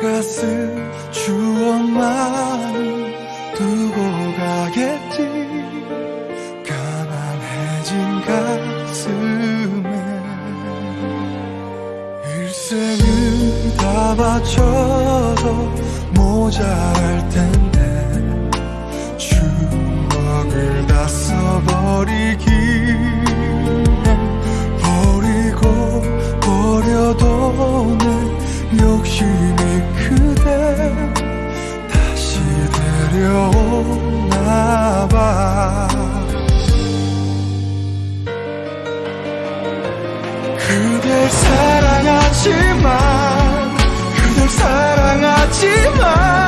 내가 쓴 추억만 두고 가겠지. 가난해진 가슴에 일생을 다 바쳐도 모자랄 텐 데려오나 봐. 그댈 사랑하지만 그댈 사랑하지만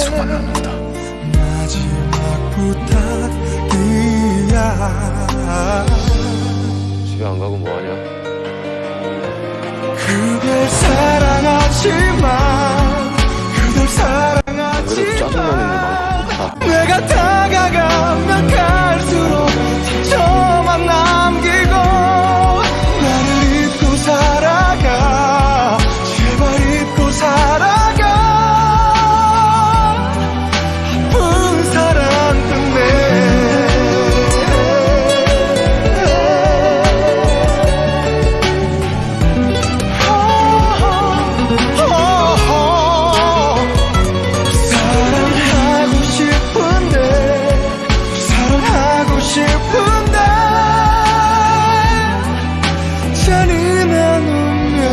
손만 놓는다. 마지막 부탁이야 잔이 나누며